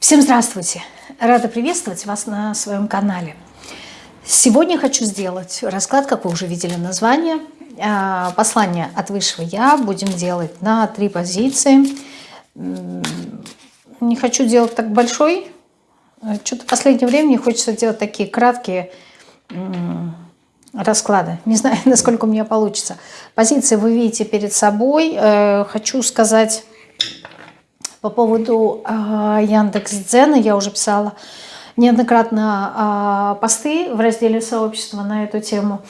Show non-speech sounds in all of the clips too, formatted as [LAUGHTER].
Всем здравствуйте! Рада приветствовать вас на своем канале. Сегодня хочу сделать расклад, как вы уже видели название, а, послание от Высшего Я. Будем делать на три позиции. Не хочу делать так большой. Что-то в последнее время мне хочется делать такие краткие расклады. Не знаю, [LAUGHS] насколько у меня получится. Позиции вы видите перед собой. Э, хочу сказать по поводу э, Яндекс.Дзена. Я уже писала неоднократно э, посты в разделе сообщества на эту тему.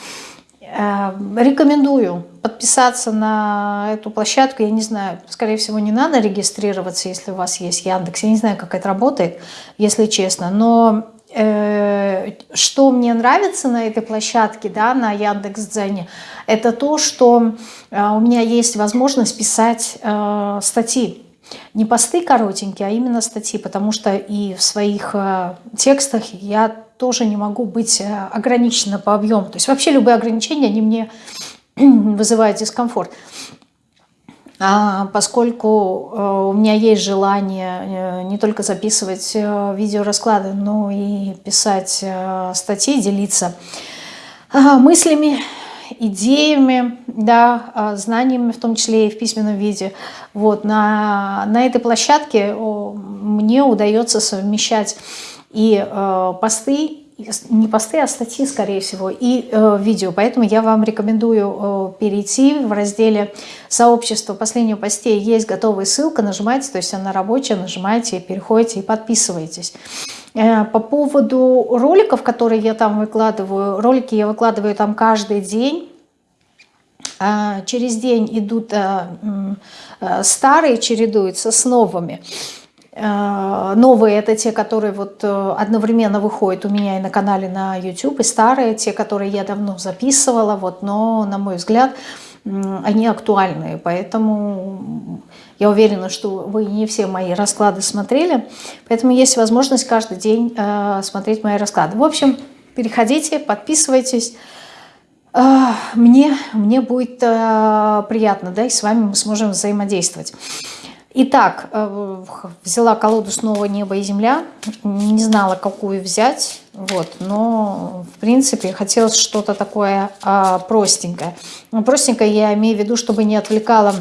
Э, рекомендую подписаться на эту площадку. Я не знаю, скорее всего, не надо регистрироваться, если у вас есть Яндекс. Я не знаю, как это работает, если честно. Но э, что мне нравится на этой площадке, да, на Яндекс.Дзене, это то, что э, у меня есть возможность писать э, статьи не посты коротенькие, а именно статьи, потому что и в своих э, текстах я тоже не могу быть э, ограничена по объему. То есть вообще любые ограничения, они мне [CLEARS THROAT] вызывают дискомфорт. А поскольку э, у меня есть желание не только записывать видеорасклады, но и писать статьи, делиться мыслями, идеями, да, а, знаниями, в том числе и в письменном виде. Вот, на, на этой площадке мне удается совмещать и э, посты, не посты, а статьи, скорее всего, и э, видео. Поэтому я вам рекомендую э, перейти в разделе сообщества последнего постей. Есть готовая ссылка, нажимайте, то есть она рабочая, нажимаете, переходите и подписывайтесь. Э, по поводу роликов, которые я там выкладываю, ролики я выкладываю там каждый день. А через день идут э, э, старые, чередуются с новыми. Новые это те, которые вот одновременно выходят у меня и на канале на YouTube, и старые, те, которые я давно записывала, вот, но, на мой взгляд, они актуальные, поэтому я уверена, что вы не все мои расклады смотрели, поэтому есть возможность каждый день э, смотреть мои расклады. В общем, переходите, подписывайтесь. Э, мне, мне будет э, приятно, да, и с вами мы сможем взаимодействовать. Итак, э, взяла колоду снова «Небо и земля». Не знала, какую взять, вот, но, в принципе, хотелось что-то такое э, простенькое. Ну, простенькое я имею в виду, чтобы не отвлекало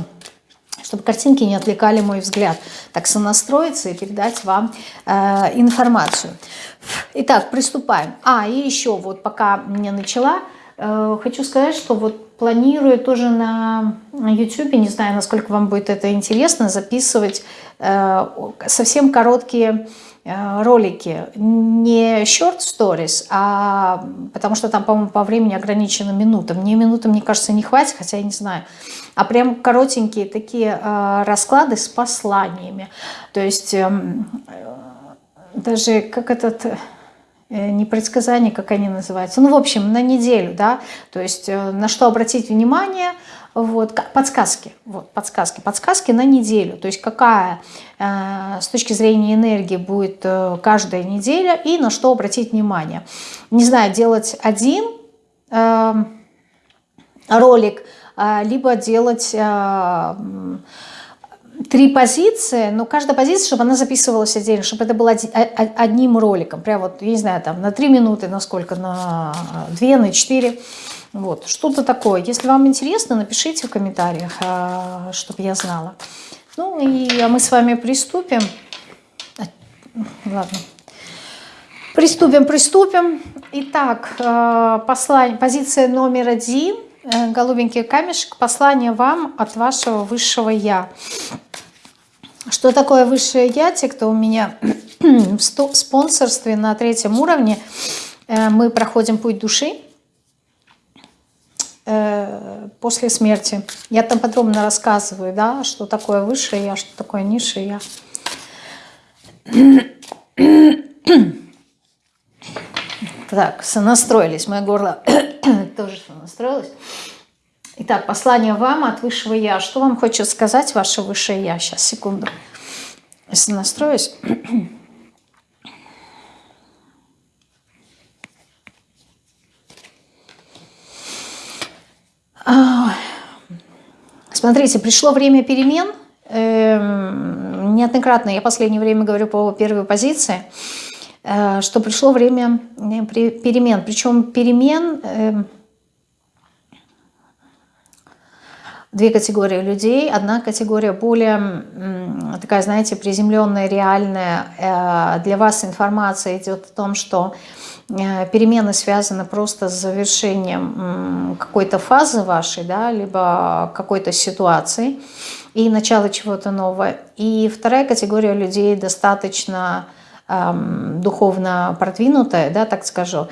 чтобы картинки не отвлекали мой взгляд. Так сонастроиться и передать вам э, информацию. Итак, приступаем. А, и еще вот пока не начала, хочу сказать, что вот планирую тоже на YouTube, не знаю, насколько вам будет это интересно, записывать э, совсем короткие Э, ролики не short stories, а потому что там, по-моему, по времени ограничено минута. Мне минуты, мне кажется, не хватит, хотя я не знаю. А прям коротенькие такие э, расклады с посланиями. То есть э, даже как этот э, не предсказание, как они называются. Ну, в общем, на неделю, да, то есть э, на что обратить внимание – вот, подсказки, вот, подсказки, подсказки на неделю, то есть какая э, с точки зрения энергии будет каждая неделя и на что обратить внимание. Не знаю, делать один ролик, э, либо делать... Три позиции, но каждая позиция, чтобы она записывалась отдельно, чтобы это было одним роликом, прям вот, я не знаю, там на три минуты, на сколько, на две, на четыре. Вот, что-то такое. Если вам интересно, напишите в комментариях, а, чтобы я знала. Ну и а мы с вами приступим. А, ладно. Приступим, приступим. Итак, послание, позиция номер один. Э, голубенький камешек. Послание вам от вашего высшего Я. Что такое высшее Я? Те, кто у меня [CLEARS THROAT] в спонсорстве на третьем уровне, э, мы проходим путь души Э, после смерти. Я там подробно рассказываю, да, что такое высшее я, что такое низшее я. [CLEARS THROAT] Так, сонастроились, мое горло [CLEARS THROAT] тоже сонастроилось. Итак, послание вам от высшего я. Что вам хочет сказать ваше высшее я? Сейчас, секунду. Если настроюсь. Смотрите, пришло время перемен. Эм, неоднократно, я в последнее время говорю по первой позиции, э, что пришло время перемен. Причем перемен эм, две категории людей. Одна категория более такая, знаете, приземленная, реальная. Э, для вас информация идет о том, что э, перемены связаны просто с завершением какой-то фазы вашей, да, либо какой-то ситуации и начало чего-то нового. И вторая категория людей достаточно эм, духовно продвинутая, да, так скажу,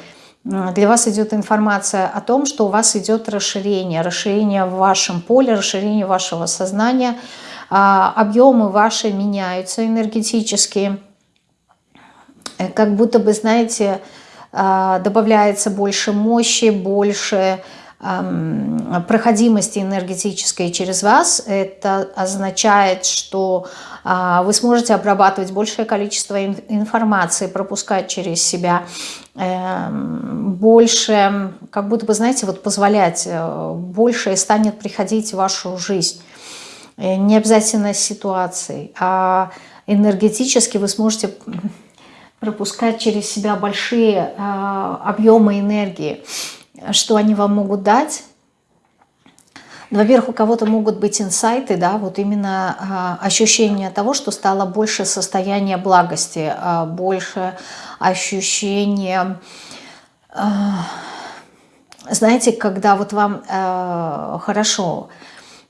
для вас идет информация о том, что у вас идет расширение, расширение в вашем поле, расширение вашего сознания, а, объемы ваши меняются энергетически, э, как будто бы, знаете, а, добавляется больше мощи, больше проходимости энергетической через вас. Это означает, что а, вы сможете обрабатывать большее количество информации, пропускать через себя эм, больше, как будто бы, знаете, вот позволять, э, больше станет приходить в вашу жизнь. Э, не обязательно ситуацией, а энергетически вы сможете пропускать через себя большие э, объемы энергии. Что они вам могут дать? Ну, во-первых, у кого-то могут быть инсайты, да, вот именно а, ощущение того, что стало больше состояния благости, а, больше ощущения, а, знаете, когда вот вам а, хорошо,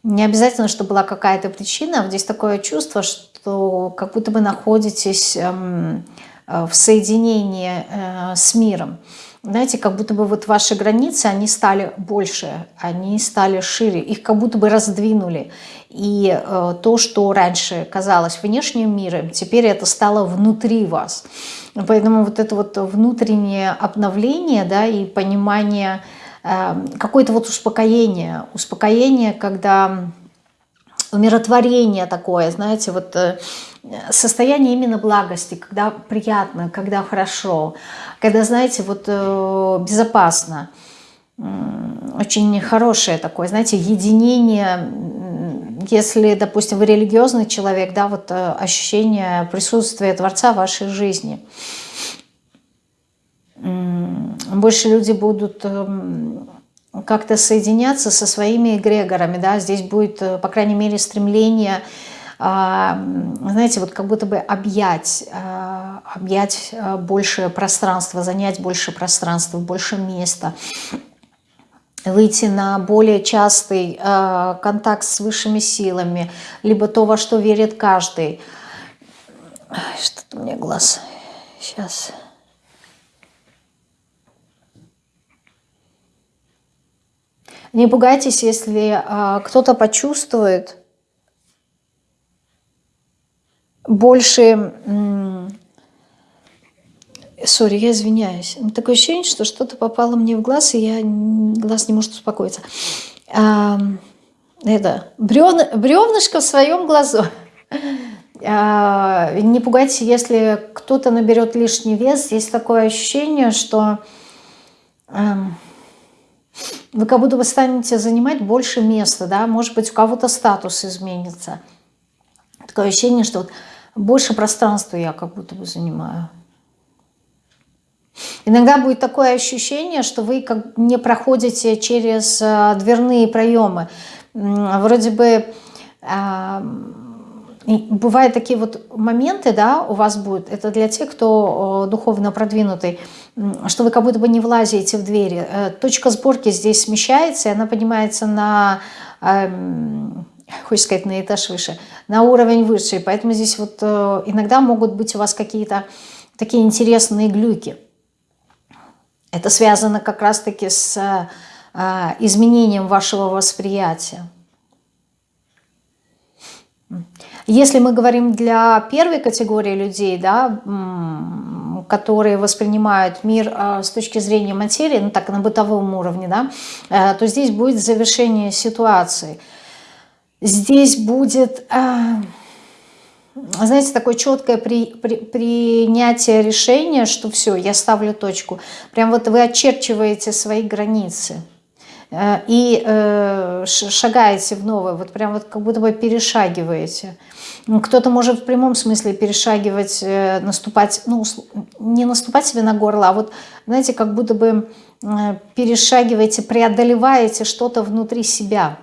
не обязательно, что была какая-то причина, здесь такое чувство, что как будто бы находитесь а, в соединении а, с миром знаете, как будто бы вот ваши границы, они стали больше, они стали шире, их как будто бы раздвинули. И э, то, что раньше казалось внешним миром, теперь это стало внутри вас. Поэтому вот это вот внутреннее обновление, да, и понимание, э, какое-то вот успокоение, успокоение, когда умиротворение такое, знаете, вот э, состояние именно благости, когда приятно, когда хорошо, когда, знаете, вот э, безопасно, очень хорошее такое, знаете, единение, если, допустим, вы религиозный человек, да, вот э, ощущение присутствия Творца в вашей жизни. Больше люди будут эм, как-то соединяться со своими эгрегорами, да, здесь будет, э, по крайней мере, стремление, а, знаете, вот как будто бы объять, а, объять э, больше пространства, занять больше пространства, больше места, выйти на более частый э, контакт с высшими силами, либо то, во что верит каждый. Что-то меня глаз. Сейчас... Не пугайтесь, если а, кто-то почувствует больше... Сори, я извиняюсь. Такое ощущение, что что-то попало мне в глаз, и я глаз не может успокоиться. А, это бревн, бревнышко в своем глазу. А, не пугайтесь, если кто-то наберет лишний вес. Здесь такое ощущение, что... А, вы как будто бы станете занимать больше места, да, может быть, у кого-то статус изменится. Такое ощущение, что вот больше пространства я как будто бы занимаю. Иногда будет такое ощущение, что вы как не проходите через э, дверные проемы. Вроде бы а, бывают такие вот моменты, да, у вас будут, это для тех, кто духовно продвинутый, что вы как будто бы не влазите в двери. Э, точка сборки здесь смещается, и она поднимается на, эм, хочется сказать, на этаж выше, на уровень выше. Поэтому здесь вот э, иногда могут быть у вас какие-то такие интересные глюки. Это связано как раз-таки с э, изменением вашего восприятия. Если мы говорим для первой категории людей, да, которые воспринимают мир э, с точки зрения материи, ну так, на бытовом уровне, да, э, то здесь будет завершение ситуации. Здесь будет, э, знаете, такое четкое при, при, принятие решения, что все, я ставлю точку. Прям вот вы очерчиваете свои границы и шагаете в новое, вот прям вот как будто бы перешагиваете. Кто-то может в прямом смысле перешагивать, э, наступать, ну, не наступать себе на горло, а вот, знаете, как будто бы э, перешагиваете, преодолеваете что-то внутри себя.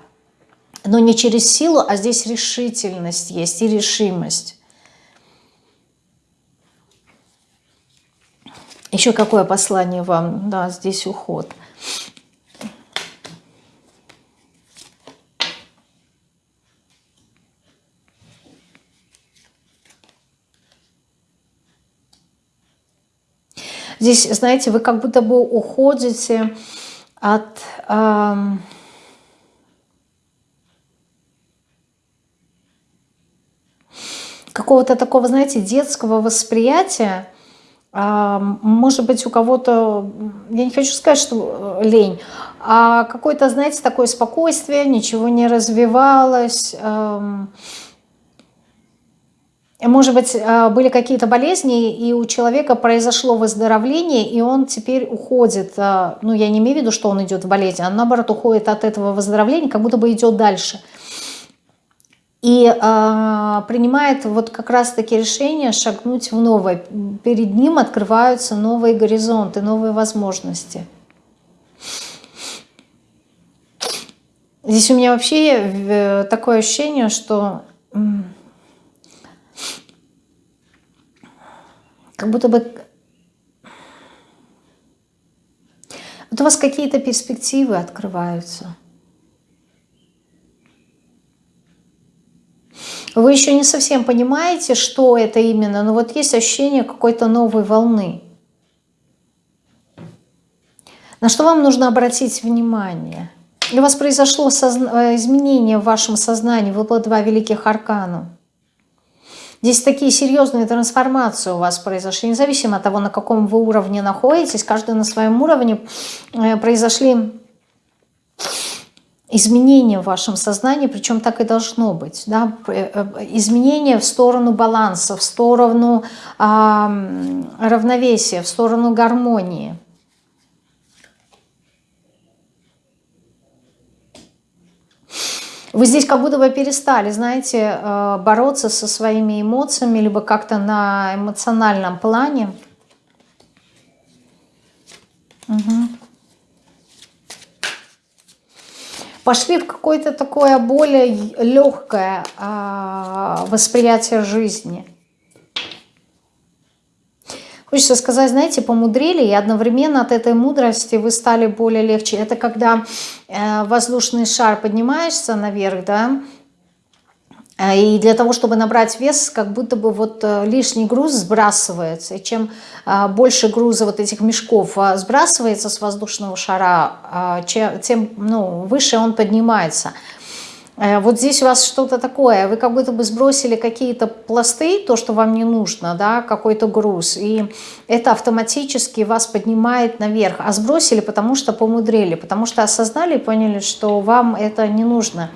Но не через силу, а здесь решительность есть и решимость. Еще какое послание вам? Да, здесь уход. Здесь, знаете, вы как будто бы уходите от... Эм, какого-то такого, знаете, детского восприятия, может быть, у кого-то, я не хочу сказать, что э, лень, а какое-то, знаете, такое спокойствие, ничего не развивалось, может быть, э, были какие-то болезни, и у человека произошло выздоровление, и он теперь уходит, э, ну, я не имею в виду, что он идет в болезнь, а наоборот уходит от этого выздоровления, как будто бы идет дальше – и э, принимает вот как раз-таки решение шагнуть в новое. Перед ним открываются новые горизонты, новые возможности. Здесь у меня вообще э, такое ощущение, что как будто бы вот у вас какие-то перспективы открываются. Вы еще не совсем понимаете, что это именно, но вот есть ощущение какой-то новой волны. На что вам нужно обратить внимание? У вас произошло созна... изменение в вашем сознании, выпало два великих аркана. Здесь такие серьезные трансформации у вас произошли, независимо от того, на каком вы уровне находитесь, каждый на своем уровне э, произошли изменения в вашем сознании, причем так и должно быть. Да? Э, изменения в сторону баланса, в сторону э, равновесия, в сторону гармонии. Вы здесь как будто бы перестали, знаете, э, бороться со своими эмоциями, либо как-то на эмоциональном плане. Угу. пошли в какое-то такое более легкое а, восприятие жизни. Хочется сказать, знаете, помудрили, и одновременно от этой мудрости вы стали более легче. Это когда э, воздушный шар поднимаешься наверх, да, Э, и для того, чтобы набрать вес, как будто бы вот э, лишний груз сбрасывается. И чем больше груза вот этих мешков сбрасывается с воздушного шара, тем ну, выше он поднимается. Вот здесь у вас что-то такое, вы как будто бы сбросили какие-то пласты, то, что вам не нужно, да, какой-то груз, и это автоматически вас поднимает наверх, а сбросили, потому что помудрили, потому что осознали и поняли, что вам это не нужно.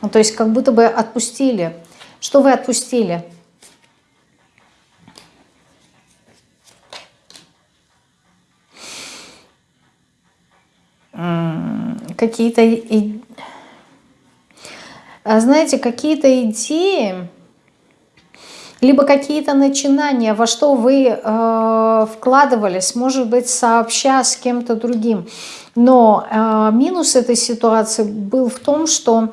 Ну, то есть как будто бы отпустили. Что вы отпустили? Какие-то, знаете, какие-то идеи, либо какие-то начинания, во что вы э, вкладывались, может быть, сообща с кем-то другим. Но э, минус этой ситуации был в том, что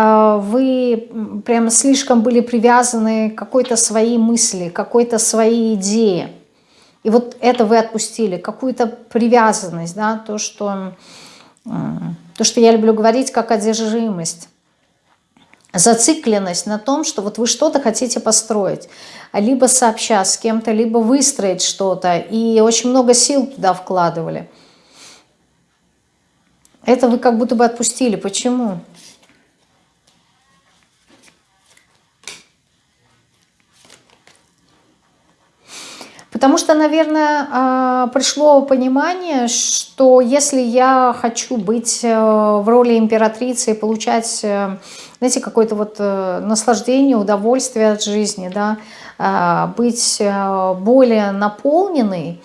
а, вы прямо слишком были привязаны к какой-то своей мысли, какой-то своей идее. И вот это вы отпустили, какую-то привязанность, да, то, что, то, что я люблю говорить, как одержимость. Зацикленность на том, что вот вы что-то хотите построить, либо сообща с кем-то, либо выстроить что-то, и очень много сил туда вкладывали. Это вы как будто бы отпустили. Почему? Почему? Потому что, наверное, а, пришло понимание, что если я хочу быть э, в роли императрицы и получать, э, знаете, какое-то вот э, наслаждение, удовольствие от жизни, да, а, быть более наполненной,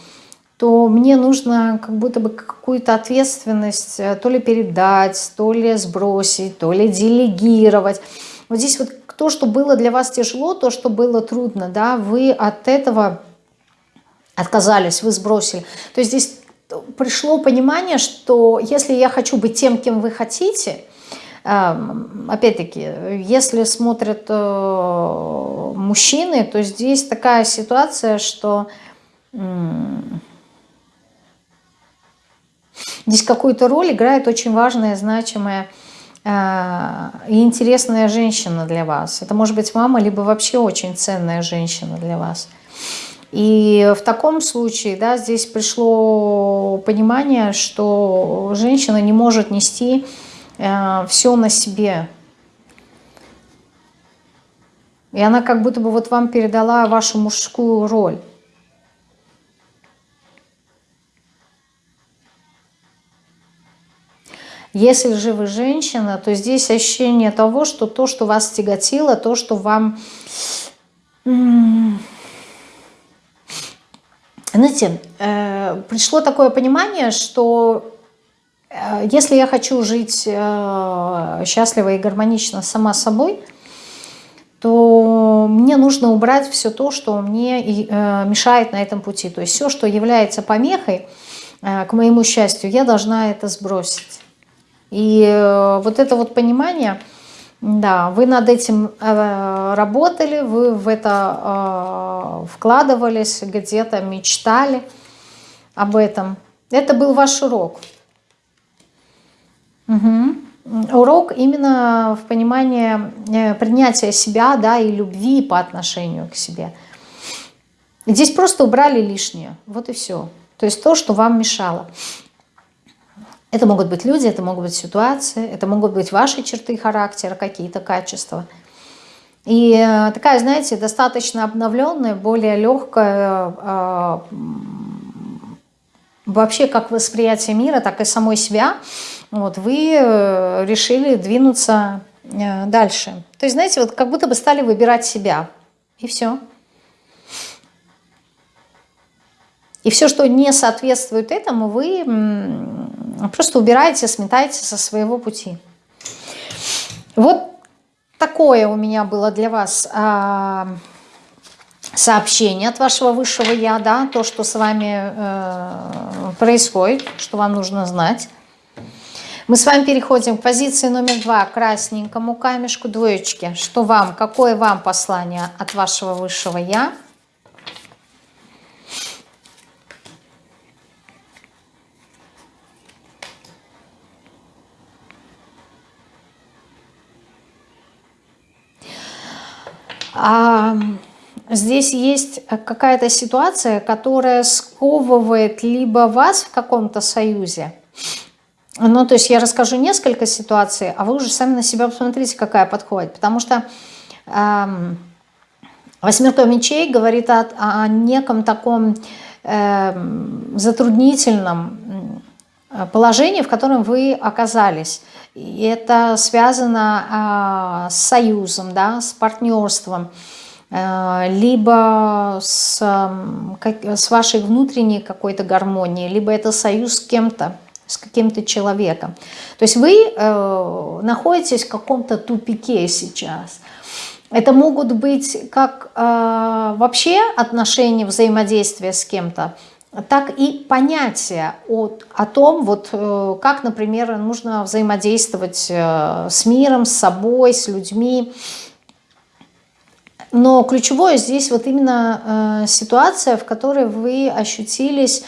то мне нужно как будто бы какую-то ответственность то ли передать, то ли сбросить, то ли делегировать. Вот здесь вот то, что было для вас тяжело, то, что было трудно, да, вы от этого отказались, вы сбросили. То есть здесь пришло понимание, что если я хочу быть тем, кем вы хотите, эм, опять-таки, если смотрят э, мужчины, то здесь такая ситуация, что здесь какую-то роль играет очень важная, значимая э, и интересная женщина для вас. Это может быть мама, либо вообще очень ценная женщина для вас. И в таком случае, да, здесь пришло понимание, что женщина не может нести э, все на себе. И она как будто бы вот вам передала вашу мужскую роль. Если же вы женщина, то здесь ощущение того, что то, что вас тяготило, то, что вам знаете, э, пришло такое понимание, что э, если я хочу жить э, счастливо и гармонично сама собой, то мне нужно убрать все то, что мне мешает на этом пути. То есть все, что является помехой к моему счастью, я должна это сбросить. И вот это вот понимание – да, вы над этим э, работали, вы в это э, вкладывались, где-то мечтали об этом. Это был ваш урок. Угу. Урок именно в понимании э, принятия себя да, и любви по отношению к себе. Здесь просто убрали лишнее, вот и все. То есть то, что вам мешало. Это могут быть люди, это могут быть ситуации, это могут быть ваши черты характера, какие-то качества. И э, такая, знаете, достаточно обновленная, более легкая, э, вообще как восприятие мира, так и самой себя, вот, вы э, решили двинуться дальше. То есть, знаете, вот как будто бы стали выбирать себя, и все. И все, что не соответствует этому, вы просто убираете, сметаете со своего пути. Вот такое у меня было для вас а, сообщение от вашего высшего Я, да, то, что с вами э, происходит, что вам нужно знать. Мы с вами переходим к позиции номер два, красненькому камешку, двоечки. Что вам, какое вам послание от вашего высшего Я? А здесь есть какая-то ситуация, которая сковывает либо вас в каком-то союзе, ну, то есть я расскажу несколько ситуаций, а вы уже сами на себя посмотрите, какая подходит. Потому что э, восьмерка мечей говорит о, о неком таком э, затруднительном положении, в котором вы оказались. И это связано а, с союзом, да, с партнерством, а, либо с, с вашей внутренней какой-то гармонией, либо это союз с кем-то, с каким-то человеком. То есть вы э, находитесь в каком-то тупике сейчас. Это могут быть как э, вообще отношения, взаимодействия с кем-то, так и понятие о, о том, вот, э, как, например, нужно взаимодействовать э, с миром, с собой, с людьми. Но ключевое здесь вот именно э, ситуация, в которой вы ощутились,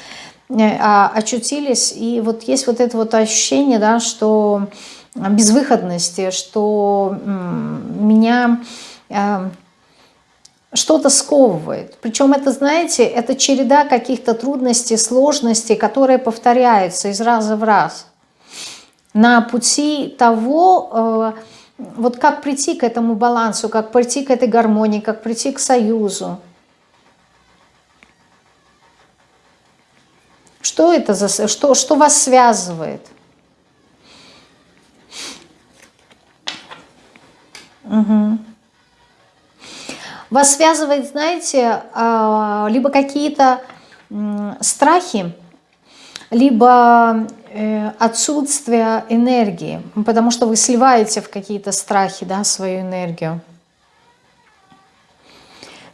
а, очутились, и вот есть вот это вот ощущение, да, что безвыходности, что меня что-то сковывает. Причем это, знаете, это череда каких-то трудностей, сложностей, которые повторяются из раза в раз. На пути того, э, вот как прийти к этому балансу, как прийти к этой гармонии, как прийти к союзу. Что это за... Что, что вас связывает? Угу. Вас связывает, знаете, а, либо какие-то страхи, либо э, отсутствие энергии, потому что вы сливаете в какие-то страхи да, свою энергию.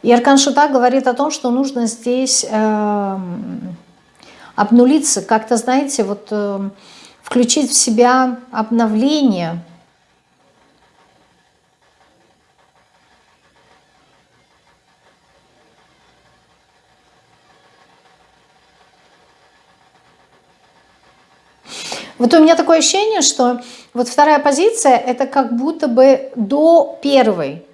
И Аркан Шута говорит о том, что нужно здесь э, обнулиться, как-то, знаете, вот э, включить в себя обновление. Вот у меня такое ощущение, что вот вторая позиция это как будто бы до первой.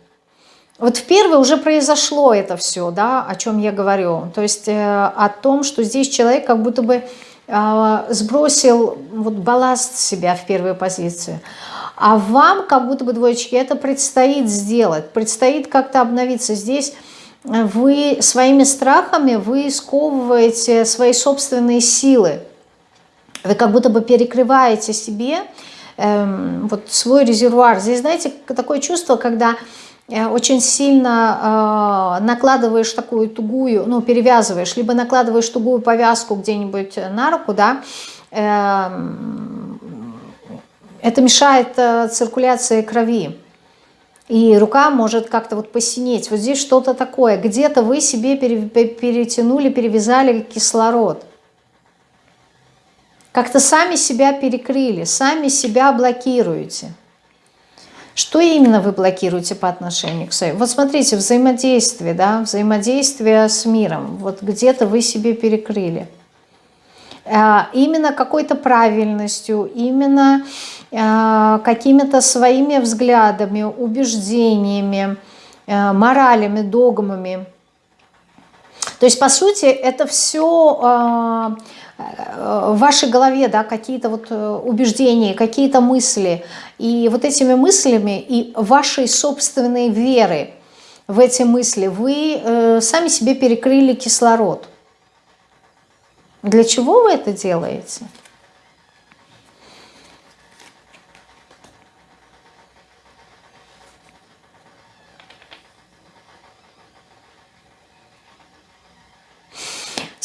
Вот в первой уже произошло это все, да, о чем я говорю. То есть э, о том, что здесь человек как будто бы э, сбросил вот балласт себя в первой позиции. А вам, как будто бы двоечки, это предстоит сделать, предстоит как-то обновиться. Здесь вы своими страхами, вы сковываете свои собственные силы. Вы как будто бы перекрываете себе эм, вот свой резервуар. Здесь, знаете, такое чувство, когда Э, очень сильно э, накладываешь такую тугую, ну, перевязываешь, либо накладываешь тугую повязку где-нибудь на руку, да, э, это мешает э, циркуляции крови. И рука может как-то вот посинеть. Вот здесь что-то такое. Где-то вы себе перетянули, перевязали кислород. Как-то сами себя перекрыли, сами себя блокируете. Что именно вы блокируете по отношению к своей? Вот смотрите, взаимодействие, да, взаимодействие с миром. Вот где-то вы себе перекрыли. А, именно какой-то правильностью, именно а, какими-то своими взглядами, убеждениями, а, моралями, догмами. То есть, по сути, это все в вашей голове да, какие-то вот э, убеждения, какие-то мысли. И вот этими мыслями и вашей собственной веры в эти мысли вы э, сами себе перекрыли кислород. Для чего вы это делаете?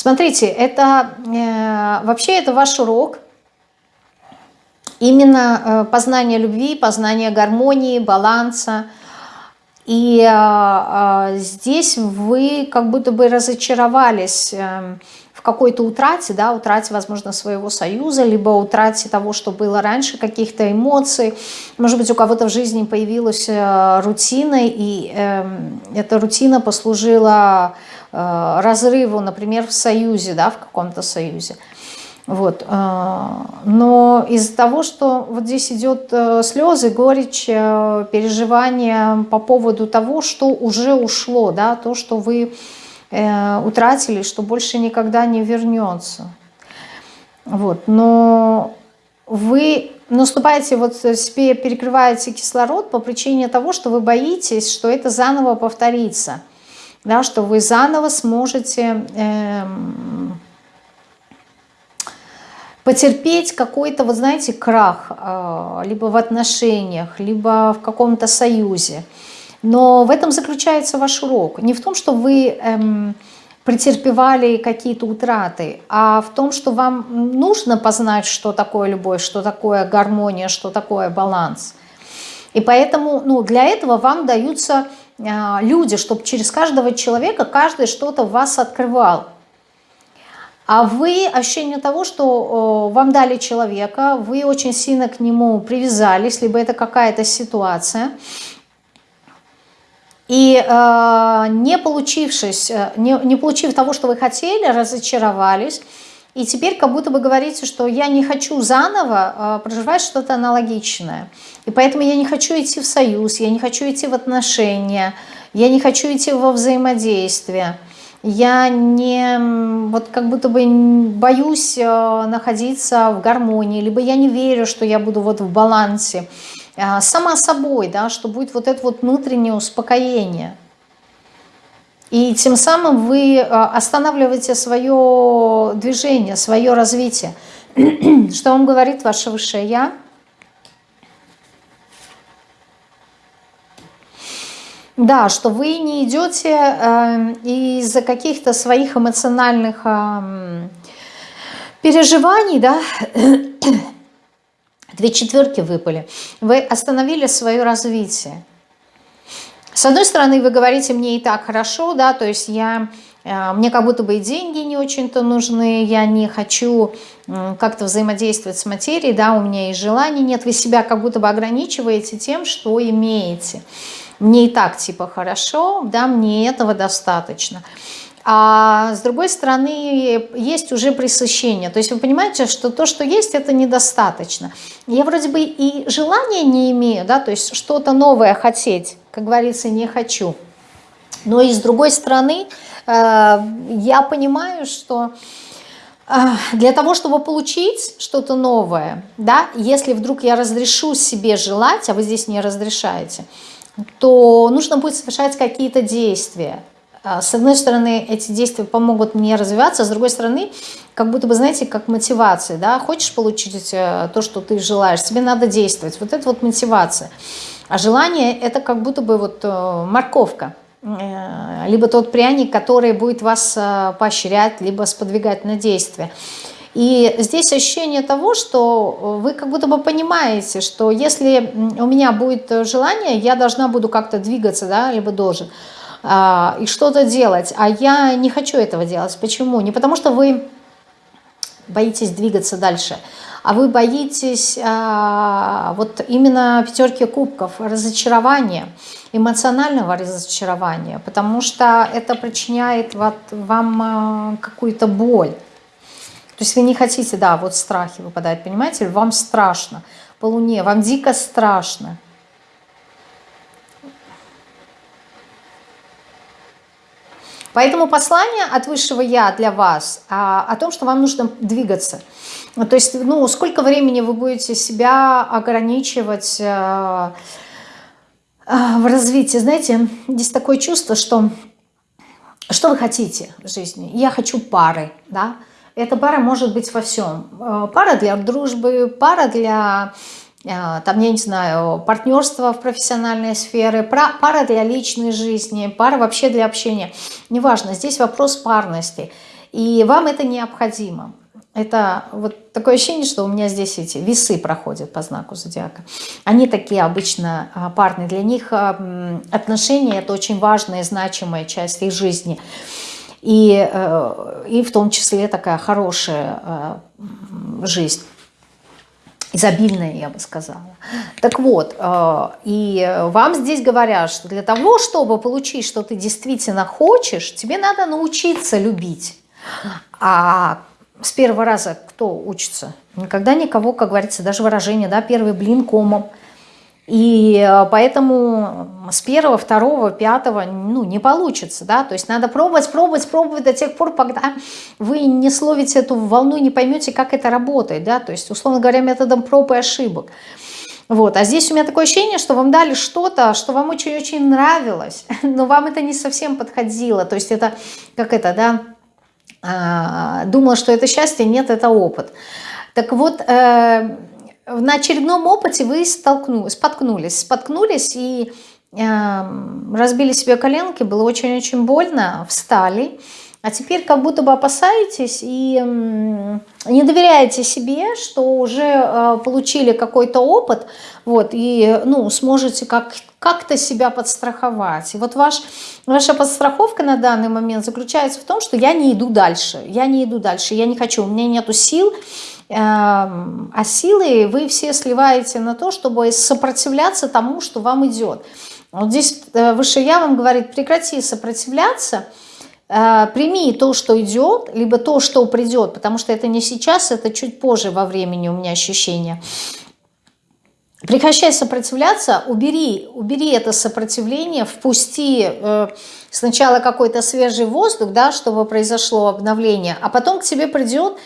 Смотрите, это э, вообще это ваш урок. Именно э, познание любви, познание гармонии, баланса. И э, э, здесь вы как будто бы разочаровались э, в какой-то утрате, да, утрате, возможно, своего союза, либо утрате того, что было раньше, каких-то эмоций. Может быть, у кого-то в жизни появилась э, рутина, и э, эта рутина послужила разрыву, например, в союзе, да, в каком-то союзе. Вот. Э, но из-за того, что вот здесь идет э, слезы, горечь, переживания по поводу того, что уже ушло, да, то, что вы утратили, что больше никогда не вернется. Вот. Но вы наступаете, вот себе перекрываете кислород по причине того, что вы боитесь, что это заново повторится – да, что вы заново сможете эм, потерпеть какой-то, вот знаете, крах, э, либо в отношениях, либо в каком-то союзе. Но в этом заключается ваш урок. Не в том, что вы эм, претерпевали какие-то утраты, а в том, что вам нужно познать, что такое любовь, что такое гармония, что такое баланс. И поэтому ну, для этого вам даются люди, чтобы через каждого человека каждый что-то в вас открывал. А вы, ощущение того, что вам дали человека, вы очень сильно к нему привязались, либо это какая-то ситуация, и э, не получившись, э, не, не получив того, что вы хотели, разочаровались, и теперь как будто бы говорите, что я не хочу заново э, проживать что-то аналогичное. И поэтому я не хочу идти в союз, я не хочу идти в отношения, я не хочу идти во взаимодействие. Я не, вот как будто бы боюсь э, находиться в гармонии, либо я не верю, что я буду вот в балансе. Э, сама собой, да, что будет вот это вот внутреннее успокоение. И тем самым вы э, останавливаете свое движение, свое развитие. [CLEARS THROAT] Что вам говорит ваше высшее Я? Да, что вы не идете э, из-за каких-то своих эмоциональных э, переживаний, да, [CLEARS THROAT] две четверки выпали, вы остановили свое развитие. С одной стороны, вы говорите, мне и так хорошо, да, то есть я, э, мне как будто бы и деньги не очень-то нужны, я не хочу как-то взаимодействовать с материей, да, у меня и желаний нет, вы себя как будто бы ограничиваете тем, что имеете. Мне и так типа хорошо, да, мне этого достаточно. А с другой стороны, есть уже пресыщение. То есть вы понимаете, что то, что есть, это недостаточно. Я вроде бы и желания не имею, да, то есть что-то новое хотеть, как говорится, не хочу. Но и с другой стороны, э, я понимаю, что э, для того, чтобы получить что-то новое, да, если вдруг я разрешу себе желать, а вы здесь не разрешаете, то нужно будет совершать какие-то действия. А, с одной стороны, эти действия помогут мне развиваться, с другой стороны, как будто бы, знаете, как мотивация, да, хочешь получить э, то, что ты желаешь, тебе надо действовать, вот это вот мотивация. А желание – это как будто бы вот э, морковка, э, либо тот пряник, который будет вас поощрять, либо сподвигать на действие. И здесь ощущение того, что вы как будто бы понимаете, что если у меня будет желание, я должна буду как-то двигаться, да, либо должен – и что-то делать. А я не хочу этого делать. Почему? Не потому что вы боитесь двигаться дальше, а вы боитесь а, вот именно пятерки кубков, разочарования, эмоционального разочарования, потому что это причиняет вот вам а, какую-то боль. То есть вы не хотите, да, вот страхи выпадают, понимаете, вам страшно по луне, вам дико страшно. Поэтому послание от Высшего Я для вас а, о том, что вам нужно двигаться. То есть, ну, сколько времени вы будете себя ограничивать а, а, в развитии. Знаете, здесь такое чувство, что что вы хотите в жизни? Я хочу пары, да. Эта пара может быть во всем. А, пара для дружбы, пара для там, я не знаю, партнерство в профессиональной сфере, пара для личной жизни, пара вообще для общения. Неважно, здесь вопрос парности. И вам это необходимо. Это вот такое ощущение, что у меня здесь эти весы проходят по знаку зодиака. Они такие обычно а, парные. Для них а, отношения – это очень важная и значимая часть их жизни. И, э, и в том числе такая хорошая жизнь изобильная, я бы сказала. Так вот, э, и вам здесь говорят, что для того, чтобы получить, что ты действительно хочешь, тебе надо научиться любить. А с первого раза кто учится? Никогда никого, как говорится, даже выражение, да, первый блин комом – и э, поэтому с первого, второго, пятого ну, не получится. Да? То есть надо пробовать, пробовать, пробовать до тех пор, пока вы не словите эту волну, не поймете, как это работает. Да? То есть, условно говоря, методом проб и ошибок. Вот. А здесь у меня такое ощущение, что вам дали что-то, что вам очень-очень нравилось, [LAUGHS] но вам это не совсем подходило. То есть это, как это, да, а, думала, что это счастье, нет, это опыт. Так вот, э, на очередном опыте вы столкнулись, споткнулись, споткнулись и э, разбили себе коленки, было очень-очень больно, встали, а теперь как будто бы опасаетесь и э, не доверяете себе, что уже э, получили какой-то опыт, вот, и, ну, сможете как как-то себя подстраховать. И вот ваш, ваша подстраховка на данный момент заключается в том, что я не иду дальше, я не иду дальше, я не хочу, у меня нету сил, Эм, а силы вы все сливаете на то, чтобы сопротивляться тому, что вам идет. Вот здесь э, выше я вам говорит, прекрати сопротивляться, э, прими то, что идет, либо то, что придет, потому что это не сейчас, это чуть позже во времени у меня ощущение. Прекращай сопротивляться, убери, убери это сопротивление, впусти э, сначала какой-то свежий воздух, да, чтобы произошло обновление, а потом к тебе придет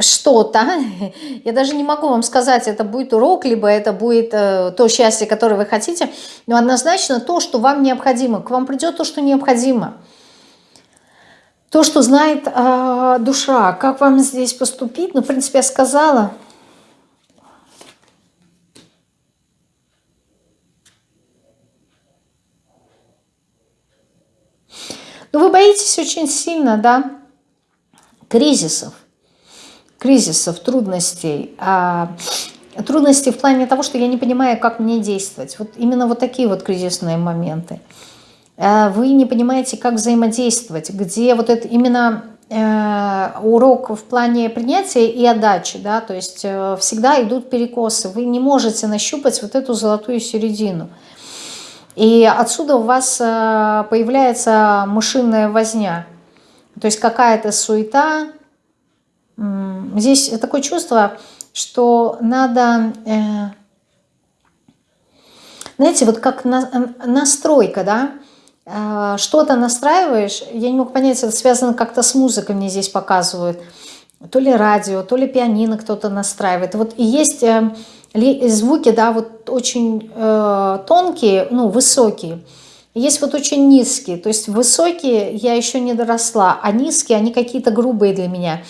что-то. [LAUGHS] Я даже не могу вам сказать, это будет урок, либо это будет э, то счастье, которое вы хотите, но однозначно то, что вам необходимо. К вам придет то, что необходимо. То, что знает э, душа. Как вам здесь поступить? Ну, в принципе, я сказала – Но ну, вы боитесь очень сильно, да, кризисов, кризисов, трудностей. А, Трудности в плане того, что я не понимаю, как мне действовать. Вот именно вот такие вот кризисные моменты. Э, вы не понимаете, как взаимодействовать, где вот это именно э, урок в плане принятия и отдачи, да, то есть э, всегда идут перекосы, вы не можете нащупать вот эту золотую середину. И отсюда у вас появляется мышиная возня, то есть какая-то суета. Здесь такое чувство, что надо, знаете, вот как настройка, да, что-то настраиваешь, я не могу понять, это связано как-то с музыкой, мне здесь показывают, то ли радио, то ли пианино кто-то настраивает. Вот и есть э, звуки, да, вот очень э, тонкие, ну, высокие, есть вот очень низкие, то есть высокие я еще не доросла, а низкие, они какие-то грубые для меня.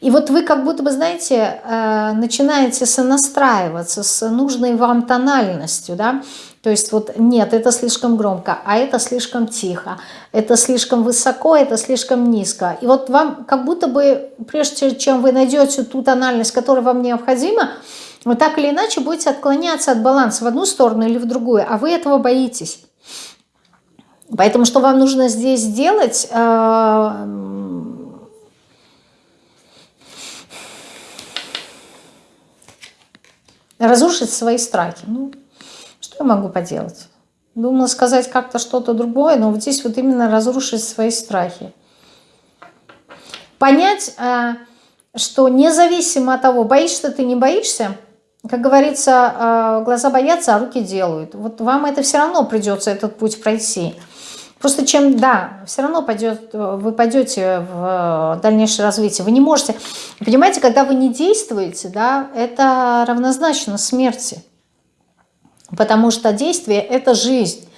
И вот вы как будто бы, знаете, э, начинаете сонастраиваться с нужной вам тональностью, да, то есть вот нет, это слишком громко, а это слишком тихо, это слишком высоко, это слишком низко. И вот вам как будто бы, прежде чем вы найдете ту тональность, которая вам необходима, вы так или иначе будете отклоняться от баланса в одну сторону или в другую, а вы этого боитесь. Поэтому что вам нужно здесь сделать? Э, разрушить свои страхи. Ну, что я могу поделать? Думала сказать как-то что-то другое, но вот здесь вот именно разрушить свои страхи. Понять, э, что независимо от того, боишься ты, не боишься, как говорится, э, глаза боятся, а руки делают. Вот вам это все равно придется этот путь пройти. Просто чем, да, все равно пойдет, вы пойдете в дальнейшее развитие. Вы не можете, понимаете, когда вы не действуете, да, это равнозначно смерти. Потому что действие – это жизнь.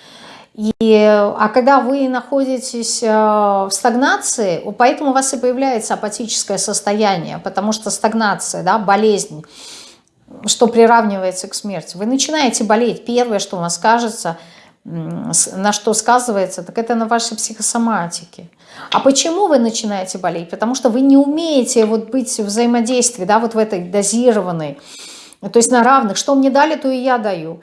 И, а когда вы находитесь э, в стагнации, поэтому у вас и появляется апатическое состояние, потому что стагнация, да, болезнь, что приравнивается к смерти. Вы начинаете болеть, первое, что у вас кажется, на что сказывается, так это на вашей психосоматике. А почему вы начинаете болеть? Потому что вы не умеете вот быть в взаимодействии, да, вот в этой дозированной, то есть на равных. Что мне дали, то и я даю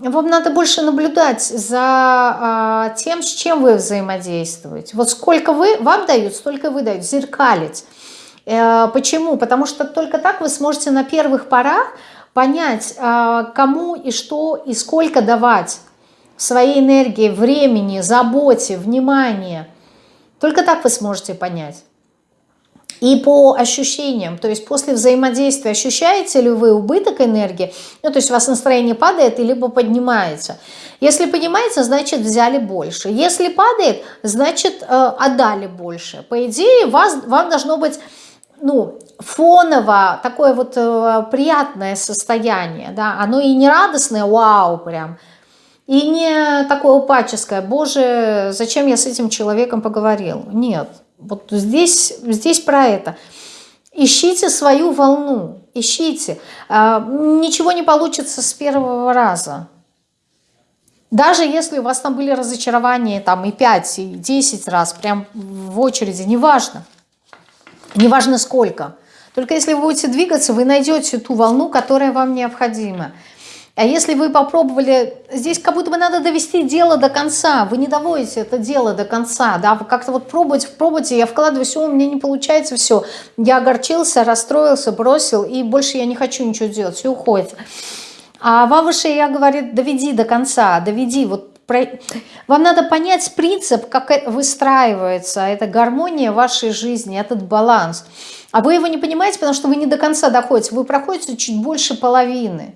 вам надо больше наблюдать за а, тем, с чем вы взаимодействуете. Вот сколько вы, вам дают, столько вы даете, зеркалить. Э, почему? Потому что только так вы сможете на первых порах понять, э, кому и что и сколько давать своей энергии, времени, заботе, внимания. Только так вы сможете понять. И по ощущениям, то есть после взаимодействия ощущаете ли вы убыток энергии, ну то есть у вас настроение падает, либо поднимается. Если поднимается, значит взяли больше. Если падает, значит э, отдали больше. По идее, вас, вам должно быть ну, фоново такое вот э, приятное состояние, да, оно и не радостное, вау, прям, и не такое упаческое, боже, зачем я с этим человеком поговорил, нет, вот здесь, здесь про это. Ищите свою волну, ищите. А, ничего не получится с первого раза. Даже если у вас там были разочарования там и 5, и 10 раз, прям в очереди, неважно. Неважно сколько. Только если вы будете двигаться, вы найдете ту волну, которая вам необходима. А если вы попробовали, здесь как будто бы надо довести дело до конца, вы не доводите это дело до конца, да, вы как-то вот пробуете, пробуете, я вкладываю все, у меня не получается все, я огорчился, расстроился, бросил, и больше я не хочу ничего делать, все уходит. А Вавыша я говорит, доведи до конца, доведи, вот. Вам надо понять принцип, как выстраивается эта гармония вашей жизни, этот баланс. А вы его не понимаете, потому что вы не до конца доходите, вы проходите чуть больше половины.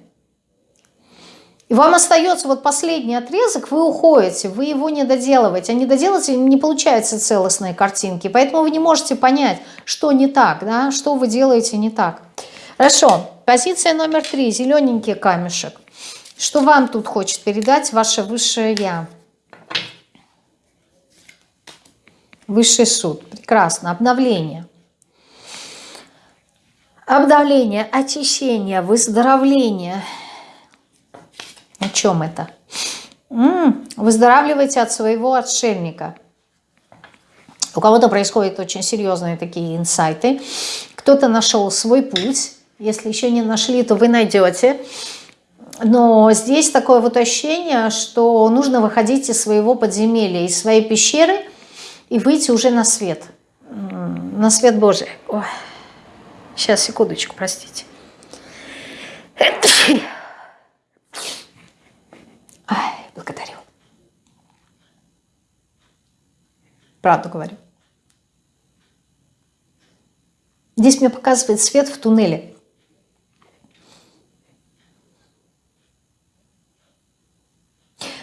И вам остается вот последний отрезок, вы уходите, вы его не доделываете. А не доделаете, не получается целостные картинки. Поэтому вы не можете понять, что не так, да, что вы делаете не так. Хорошо, позиция номер три, зелененький камешек. Что вам тут хочет передать ваше высшее Я? Высший суд. Прекрасно. Обновление. Обновление, очищение, выздоровление – о чем это? М -м, выздоравливайте от своего отшельника. У кого-то происходят очень серьезные такие инсайты. Кто-то нашел свой путь, Если еще не нашли, то вы найдете. Но здесь такое вот ощущение, что нужно выходить из своего подземелья, из своей пещеры и выйти уже на свет. На свет Божий. Ой. Сейчас, секундочку, простите. Ай, благодарю. Правду говорю. Здесь мне показывает свет в туннеле.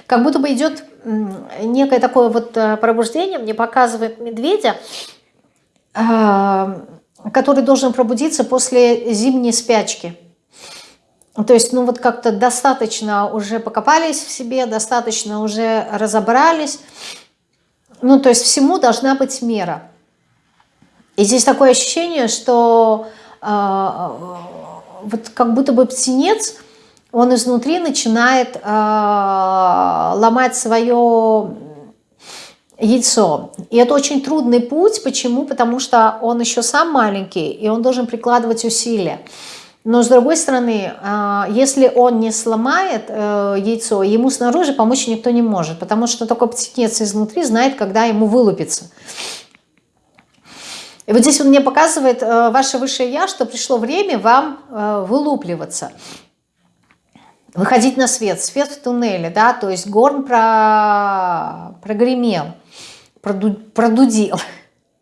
Как будто бы идет некое такое вот э, пробуждение, мне показывает медведя, а, который должен пробудиться после зимней спячки. То есть, ну вот как-то достаточно уже покопались в себе, достаточно уже разобрались. Ну, то есть всему должна быть мера. И здесь такое ощущение, что э, вот как будто бы птенец, он изнутри начинает э, ломать свое яйцо. И это очень трудный путь. Почему? Потому что он еще сам маленький, и он должен прикладывать усилия. Но с другой стороны, а, если он не сломает э, яйцо, ему снаружи помочь никто не может, потому что такой птенец изнутри знает, когда ему вылупиться. И вот здесь он мне показывает, э, ваше высшее Я, что пришло время вам э, вылупливаться, выходить на свет, свет в туннеле, да, то есть горн про... прогремел, проду... продудил,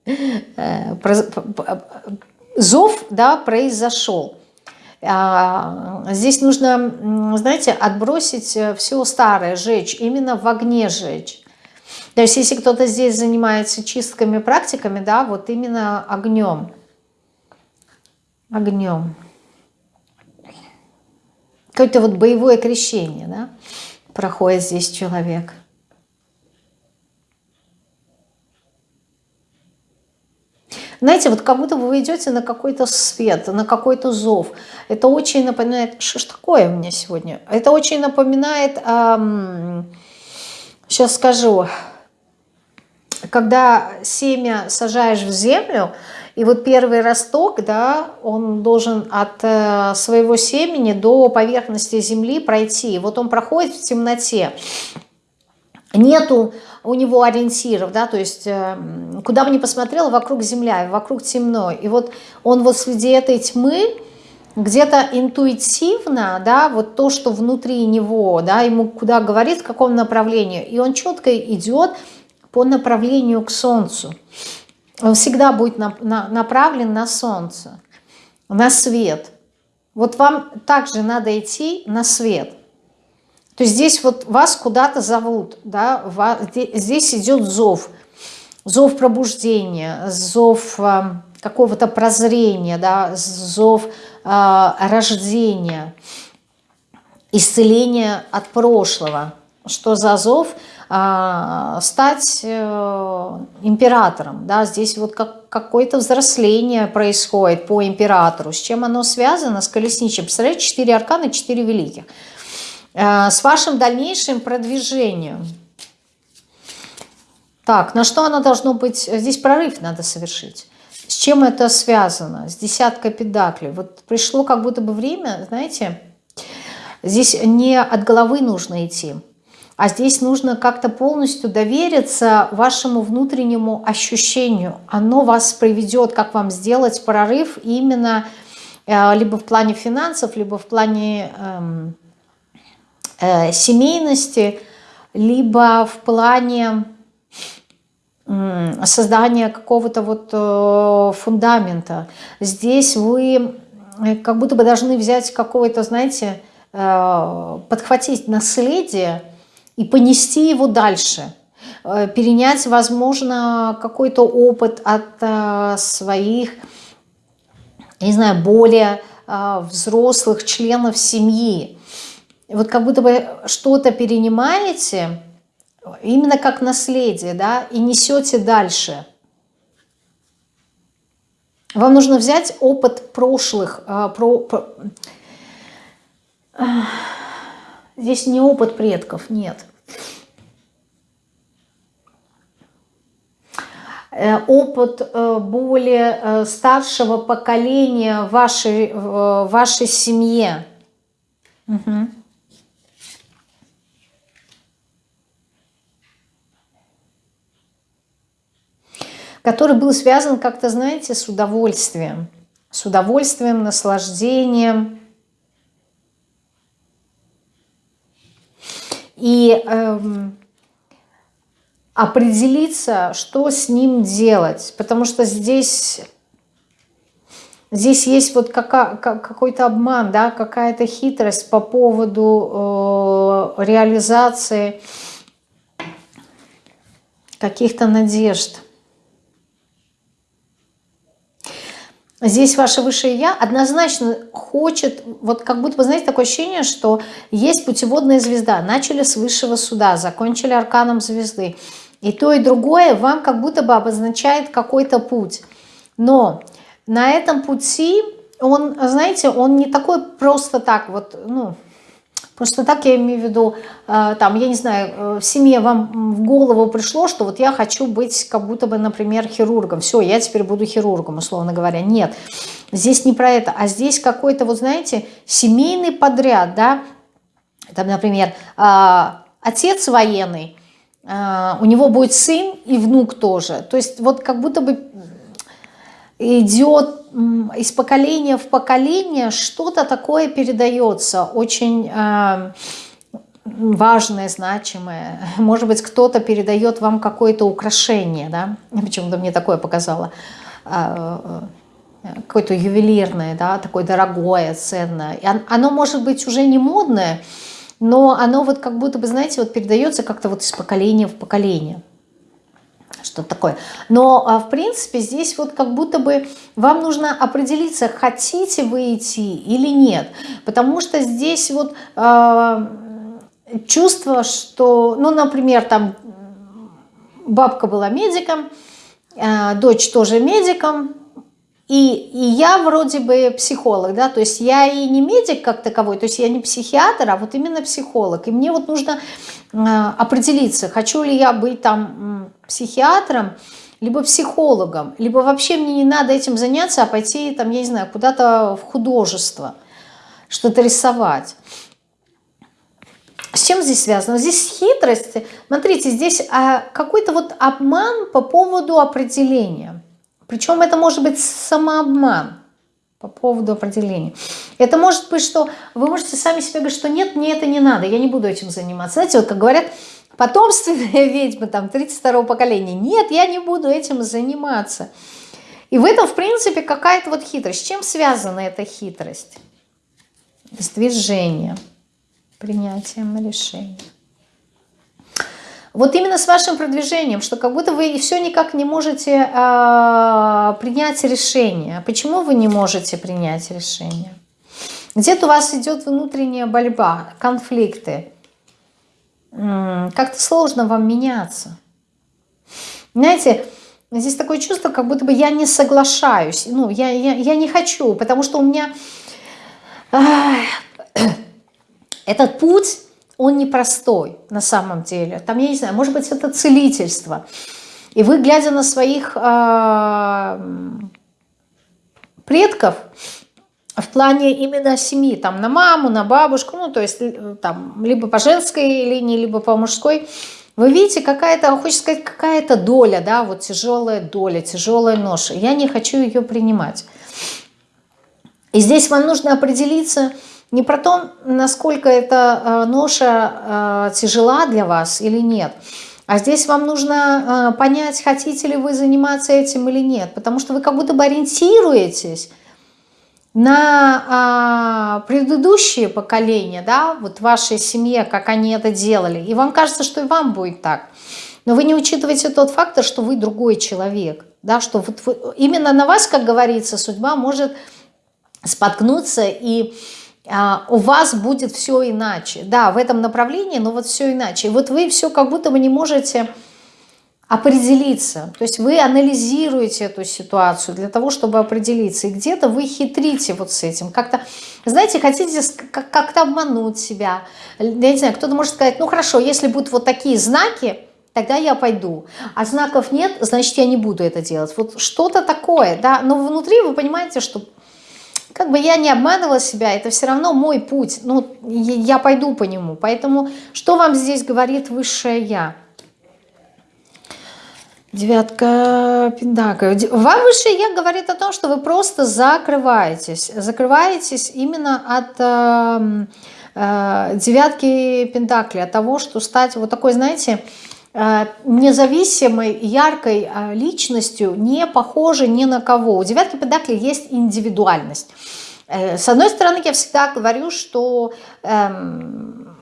[LAUGHS] зов, да, произошел. А, здесь нужно, знаете, отбросить э, все старое, жечь, именно в огне жечь. То есть если кто-то здесь занимается чистками, практиками, да, вот именно огнем. Огнем. Какое-то вот боевое крещение, да, проходит здесь человек. Знаете, вот как будто вы идете на какой-то свет, на какой-то зов. Это очень напоминает... Что ж такое у меня сегодня? Это очень напоминает... Эм, сейчас скажу. Когда семя сажаешь в землю, и вот первый росток, да, он должен от э, своего семени до поверхности земли пройти. Вот он проходит в темноте. Нету у него ориентиров, да, то есть э, куда бы ни посмотрел, вокруг земля, вокруг темно. И вот он вот среди этой тьмы где-то интуитивно, да, вот то, что внутри него, да, ему куда говорит, в каком направлении, и он четко идет по направлению к солнцу. Он всегда будет на, на, направлен на солнце, на свет. Вот вам также надо идти на свет. То есть здесь вот вас куда-то зовут, да, здесь идет зов, зов пробуждения, зов э, какого-то прозрения, да, зов э, рождения, исцеления от прошлого. Что за зов? Э, стать э, императором, да, здесь вот как, какое-то взросление происходит по императору. С чем оно связано? С колесничем. Представляете, четыре аркана, четыре великих. Э, с вашим дальнейшим продвижением. Так, на что оно должно быть? Здесь прорыв надо совершить. С чем это связано? С десяткой педаклей. Вот пришло как будто бы время, знаете, здесь не от головы нужно идти, а здесь нужно как-то полностью довериться вашему внутреннему ощущению. Оно вас приведет, как вам сделать прорыв именно э, либо в плане финансов, либо в плане... Эм, э, семейности, либо в плане э, создания какого-то вот э, фундамента. Здесь вы э, как будто бы должны взять какого-то, знаете, э, подхватить наследие и понести его дальше э, перенять, возможно, какой-то опыт от э, своих, не знаю, более э, взрослых членов семьи вот как будто бы что-то перенимаете, именно как наследие, да, и несете дальше. Вам нужно взять опыт прошлых, про, про, здесь не опыт предков, нет. э, опыт э, более э, старшего поколения в вашей, в вашей семье. Угу. который был связан как-то, знаете, с удовольствием. С удовольствием, наслаждением. И эм, определиться, что с ним делать. Потому что здесь, здесь есть вот какой-то обман, да, какая-то хитрость по поводу э, реализации каких-то надежд. Здесь ваше высшее Я однозначно хочет, вот как будто, вы знаете, такое ощущение, что есть путеводная звезда. Начали с высшего суда, закончили арканом звезды. И то, и другое вам как будто бы обозначает какой-то путь. Но на этом пути он, знаете, он не такой просто так вот, ну, Просто так я имею в виду, э, там, я не знаю, э, в семье вам в голову пришло, что вот я хочу быть как будто бы, например, хирургом. Все, я теперь буду хирургом, условно говоря. Нет, здесь не про это, а здесь какой-то, вот знаете, семейный подряд, да. Там, например, э, отец военный, у него будет сын и внук тоже. То есть вот как будто бы идет из поколения в поколение, что-то такое передается, очень э, важное, значимое. Может быть, кто-то передает вам какое-то украшение, да? Почему-то мне такое показало. Э, какое-то ювелирное, да, такое дорогое, ценное. И оно может быть уже не модное, но оно вот как будто бы, знаете, вот передается как-то вот из поколения в поколение что такое. Но, а, в принципе, здесь вот как будто бы вам нужно определиться, хотите вы идти или нет. Потому что здесь вот э, чувство, что, ну, например, там бабка была медиком, э, дочь тоже медиком, и, и я вроде бы психолог, да, то есть я и не медик как таковой, то есть я не психиатр, а вот именно психолог. И мне вот нужно э, определиться, хочу ли я быть там психиатром, либо психологом, либо вообще мне не надо этим заняться, а пойти там, я не знаю, куда-то в художество, что-то рисовать. С чем здесь связано? Здесь хитрость. Смотрите, здесь а, какой-то вот обман по поводу определения. Причем это может быть самообман по поводу определения. Это может быть, что вы можете сами себе говорить, что нет, мне это не надо, я не буду этим заниматься. Знаете, вот как говорят, потомственная [LAUGHS] ведьма, там, 32-го поколения. Нет, я не буду этим заниматься. И в этом, в принципе, какая-то вот хитрость. С чем связана эта хитрость? С движением, принятием решения. Вот именно с вашим продвижением, что как будто вы все никак не можете э, принять решение. Почему вы не можете принять решение? Где-то у вас идет внутренняя борьба, конфликты. Как-то сложно вам меняться. Знаете, здесь такое чувство, как будто бы я не соглашаюсь. Ну, я, я, я не хочу, потому что у меня... [COUGHS] Этот путь он непростой на самом деле. Там, я не знаю, может быть, это целительство. И вы, глядя на своих э, предков, в плане именно семьи, там на маму, на бабушку, ну то есть э, там либо по женской линии, либо по мужской, вы видите, какая-то, хочется сказать, какая-то доля, да, вот тяжелая доля, тяжелая ноша. Я не хочу ее принимать. И здесь вам нужно определиться, не про то, насколько эта э, ноша э, тяжела для вас или нет, а здесь вам нужно э, понять, хотите ли вы заниматься этим или нет, потому что вы как будто бы ориентируетесь на а, предыдущие поколения, да, вот вашей семье, как они это делали, и вам кажется, что и вам будет так. Но вы не учитываете тот фактор, что вы другой человек, да, что вот вы, именно на вас, как говорится, судьба может споткнуться и у вас будет все иначе. Да, в этом направлении, но вот все иначе. И вот вы все как будто бы не можете определиться. То есть вы анализируете эту ситуацию для того, чтобы определиться. И где-то вы хитрите вот с этим. Как-то, знаете, хотите как-то обмануть себя. Я не знаю, кто-то может сказать, ну хорошо, если будут вот такие знаки, тогда я пойду. А знаков нет, значит, я не буду это делать. Вот что-то такое, да, но внутри вы понимаете, что как бы я не обманывала себя, это все равно мой путь, ну, я пойду по нему. Поэтому что вам здесь говорит высшее Я? Девятка Пендака. Вам высшее Я говорит о том, что вы просто закрываетесь. Закрываетесь именно от э, э, девятки Пентакли, от того, что стать вот такой, знаете, э, независимой, яркой э, личностью, не похожей ни на кого. У девятки Пентакли есть индивидуальность. Э, с одной стороны, я всегда говорю, что эм,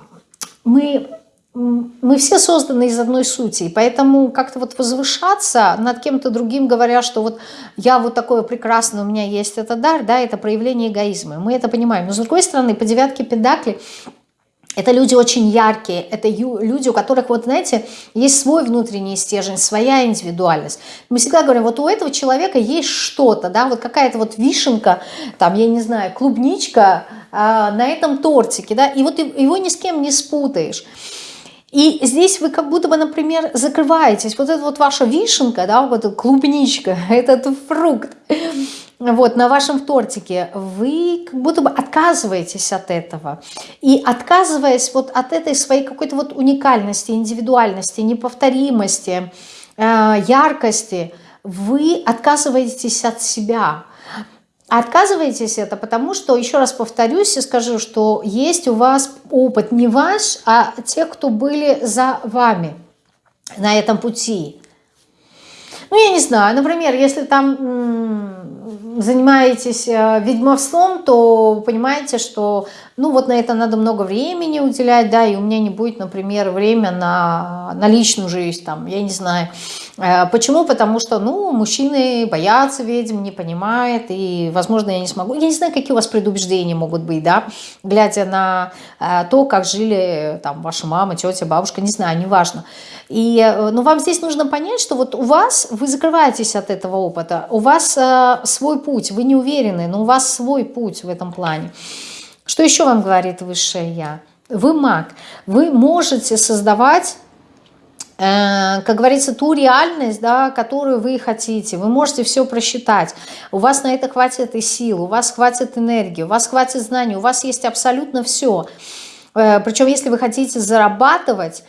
мы мы все созданы из одной сути, и поэтому как-то вот возвышаться над кем-то другим, говоря, что вот я вот такое прекрасное, у меня есть этот дар, да, это проявление эгоизма, мы это понимаем. Но с другой стороны, по девятке педакли это люди очень яркие, это люди, у которых, вот знаете, есть свой внутренний стержень, своя индивидуальность. Мы всегда говорим, вот у этого человека есть что-то, да, вот какая-то вот вишенка, там, я не знаю, клубничка э, на этом тортике, да, и вот его ни с кем не спутаешь. И здесь вы как будто бы, например, закрываетесь. Вот это вот ваша вишенка, да, вот эта клубничка, [LAUGHS] этот фрукт, вот на вашем тортике, вы как будто бы отказываетесь от этого. И отказываясь вот от этой своей какой-то вот уникальности, индивидуальности, неповторимости, э, яркости, вы отказываетесь от себя. Отказываетесь это потому, что, еще раз повторюсь и скажу, что есть у вас опыт не ваш, а тех, кто были за вами на этом пути. Ну, я не знаю, например, если там занимаетесь э, ведьмовством, то понимаете, что ну вот на это надо много времени уделять, да, и у меня не будет, например, время на, на личную жизнь, там, я не знаю. Э, почему? Потому что, ну, мужчины боятся ведьм, не понимают, и, возможно, я не смогу. Я не знаю, какие у вас предубеждения могут быть, да, глядя на э, то, как жили там ваша мама, тетя, бабушка, не знаю, неважно. И, э, но вам здесь нужно понять, что вот у вас, вы закрываетесь от этого опыта, у вас свой путь, вы не уверены, но у вас свой путь в этом плане. Что еще вам говорит Высшее Я? Вы маг. Вы можете создавать э, как говорится, ту реальность, да, которую вы хотите. Вы можете все просчитать. У вас на это хватит и сил, у вас хватит энергии, у вас хватит знаний, у вас есть абсолютно все. Э, причем, если вы хотите зарабатывать,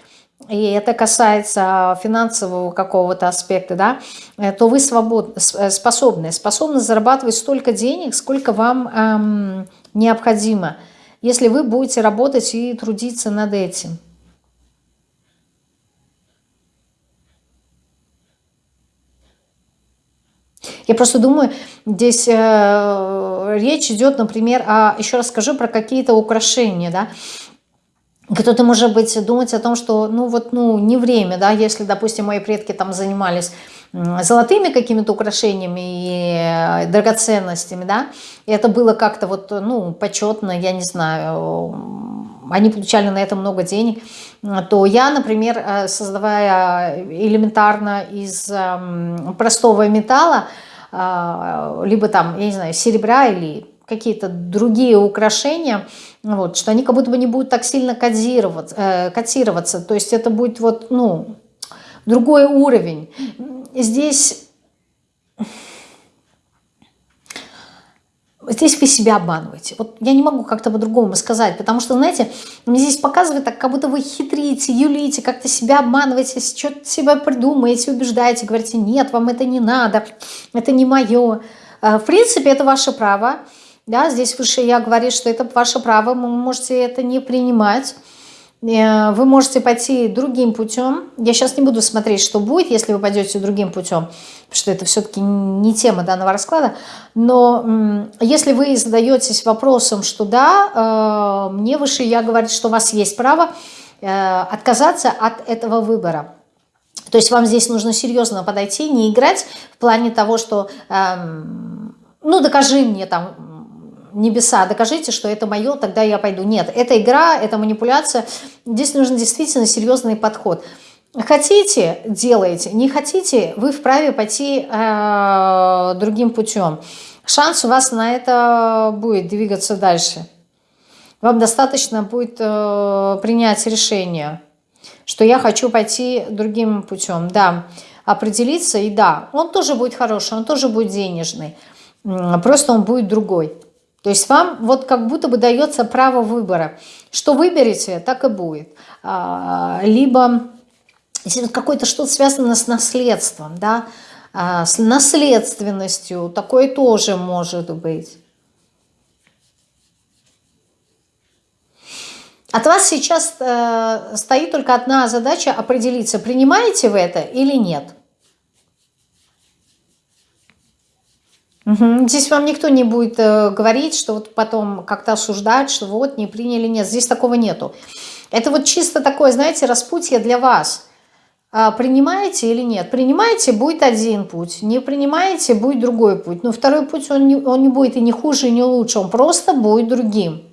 и это касается финансового какого-то аспекта, да, э, то вы свободны, способны, способны зарабатывать столько денег, сколько вам эм, необходимо, если вы будете работать и трудиться над этим. Я просто думаю, здесь э, речь идет, например, о, еще раз скажу про какие-то украшения, да, кто-то, может быть, думать о том, что, ну, вот, ну, не время, да, если, допустим, мои предки там занимались золотыми какими-то украшениями и э, драгоценностями, да, и это было как-то вот, ну, почетно, я не знаю, они получали на это много денег, то я, например, э, создавая элементарно из простого металла, э, либо там, я не знаю, серебра или какие-то другие украшения, вот, что они как будто бы не будут так сильно кодироваться, э, котироваться. То есть это будет вот, ну, другой уровень. Здесь... Здесь вы себя обманываете. Вот я не могу как-то по-другому сказать, потому что, знаете, мне здесь показывает так, как будто вы хитрите, юлите, как-то себя обманываете, что-то себя придумаете, убеждаете, говорите, нет, вам это не надо, это не мое. Э, в принципе, это ваше право. Да, здесь выше я говорю, что это ваше право, вы можете это не принимать. Э, вы можете пойти другим путем. Я сейчас не буду смотреть, что будет, если вы пойдете другим путем, потому что это все-таки не тема данного расклада. Но если вы задаетесь вопросом, что да, э, мне выше я говорю, что у вас есть право э, отказаться от этого выбора. То есть вам здесь нужно серьезно подойти, не играть в плане того, что эм, ну докажи мне там небеса, докажите, что это мое, тогда я пойду. Нет, это игра, это манипуляция. Здесь нужен действительно серьезный подход. Хотите – делаете, не хотите – вы вправе пойти э, другим путем. Шанс у вас на это будет двигаться дальше. Вам достаточно будет э, принять решение. что я хочу пойти другим путем, да, определиться, и да, он тоже будет хороший, он тоже будет денежный, просто он будет другой. То есть вам вот как будто бы дается право выбора. Что выберете, так и будет. А, либо какое-то что-то связано с наследством, да, а, с наследственностью, такое тоже может быть. От вас сейчас э, стоит только одна задача определиться, принимаете вы это или нет. Здесь вам никто не будет э, говорить, что вот потом как-то осуждать, что вот не приняли, нет. Здесь такого нету. Это вот чисто такое, знаете, распутье для вас. А, принимаете или нет? Принимаете, будет один путь. Не принимаете, будет другой путь. Но второй путь, он не, он не будет и не хуже, и не лучше. Он просто будет другим.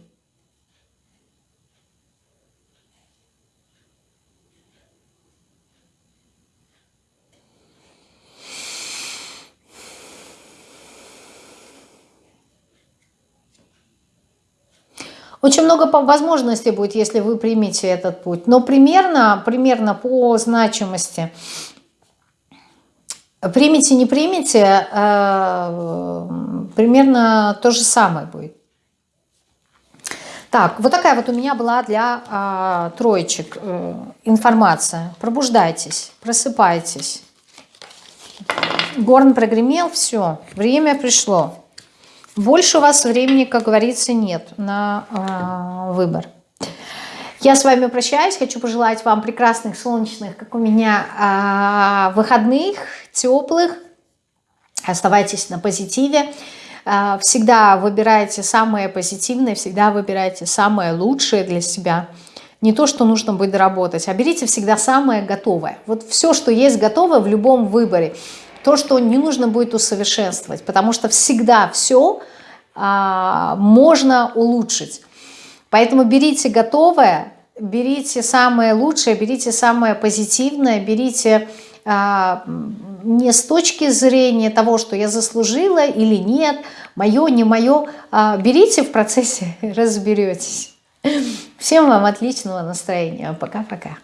Очень много возможностей будет, если вы примете этот путь. Но примерно, примерно по значимости примите, не примите, э, примерно то же самое будет. Так, вот такая вот у меня была для э, троечек э, информация. Пробуждайтесь, просыпайтесь. Горн прогремел, все, время пришло. Больше у вас времени, как говорится, нет на э, выбор. Я с вами прощаюсь. Хочу пожелать вам прекрасных, солнечных, как у меня, э, выходных, теплых. Оставайтесь на позитиве. Э, всегда выбирайте самое позитивное, всегда выбирайте самое лучшее для себя. Не то, что нужно будет доработать, а берите всегда самое готовое. Вот все, что есть готовое в любом выборе – то, что не нужно будет усовершенствовать, потому что всегда все а, можно улучшить. Поэтому берите готовое, берите самое лучшее, берите самое позитивное, берите а, не с точки зрения того, что я заслужила или нет, мое, не мое, а берите в процессе, [LAUGHS] разберетесь. Всем вам отличного настроения. Пока-пока.